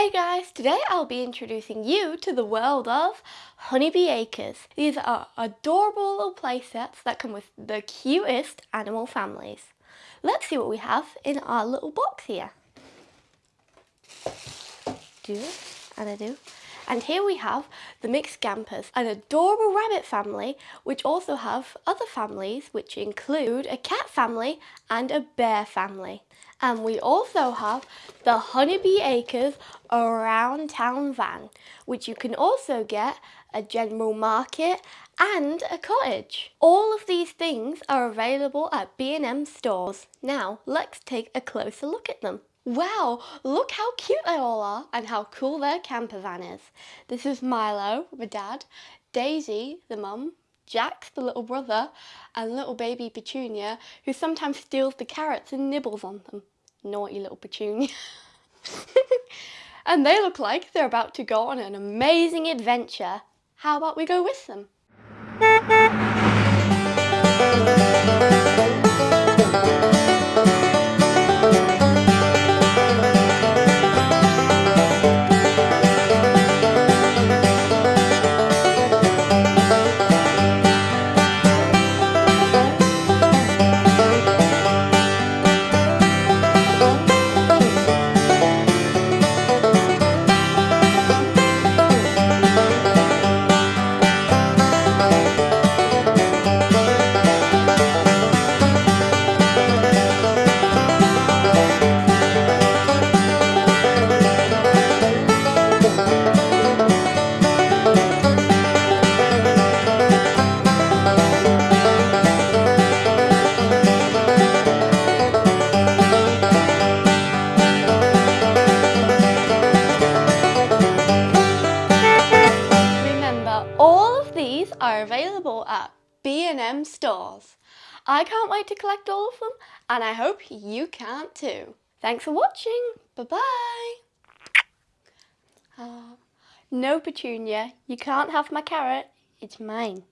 Hey guys, today I'll be introducing you to the world of Honeybee Acres. These are adorable little play sets that come with the cutest animal families. Let's see what we have in our little box here. Do and I do. And here we have the mixed Gampers, an adorable rabbit family, which also have other families, which include a cat family and a bear family. And we also have the Honeybee Acres Around Town van, which you can also get a general market and a cottage. All of these things are available at B&M stores. Now, let's take a closer look at them. Wow, look how cute they all are and how cool their camper van is. This is Milo, the dad, Daisy, the mum, Jack, the little brother, and little baby Petunia, who sometimes steals the carrots and nibbles on them. Naughty little Petunia. and they look like they're about to go on an amazing adventure. How about we go with them? Are available at B&M stores. I can't wait to collect all of them and I hope you can't too. Thanks for watching. Bye-bye. Uh, no, Petunia, you can't have my carrot. It's mine.